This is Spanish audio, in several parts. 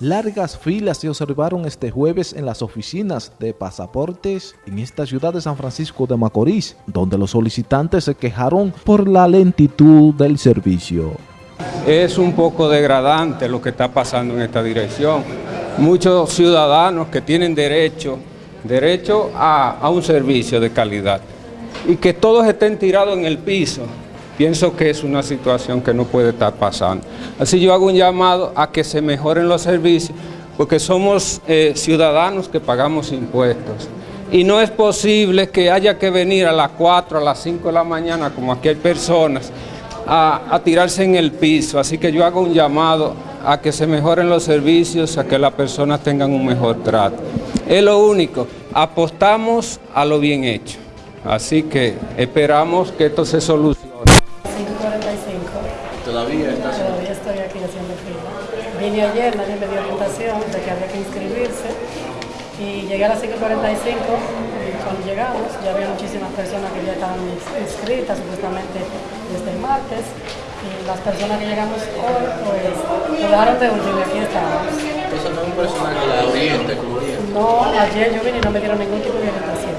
Largas filas se observaron este jueves en las oficinas de pasaportes en esta ciudad de San Francisco de Macorís, donde los solicitantes se quejaron por la lentitud del servicio. Es un poco degradante lo que está pasando en esta dirección. Muchos ciudadanos que tienen derecho, derecho a, a un servicio de calidad y que todos estén tirados en el piso, Pienso que es una situación que no puede estar pasando. Así yo hago un llamado a que se mejoren los servicios, porque somos eh, ciudadanos que pagamos impuestos. Y no es posible que haya que venir a las 4, a las 5 de la mañana, como aquí hay personas, a, a tirarse en el piso. Así que yo hago un llamado a que se mejoren los servicios, a que las personas tengan un mejor trato. Es lo único, apostamos a lo bien hecho. Así que esperamos que esto se solucione. ¿Todavía estás? Todavía estoy aquí haciendo fila. Vine ayer, nadie me dio orientación de que había que inscribirse y llegué a las 5.45 y cuando llegamos ya había muchísimas personas que ya estaban inscritas supuestamente desde el martes y las personas que llegamos hoy pues nos dejaron de último y aquí estamos. Entonces no es un personal que la oriente, como No, ayer yo vine y no me dieron ningún tipo de orientación.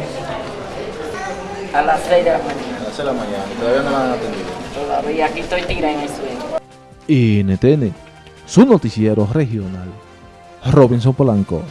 A las 6 de la mañana. A las 6 de la mañana, todavía no la han atendido. Todavía aquí estoy tirada en el suelo. NTN, su noticiero regional. Robinson Polanco.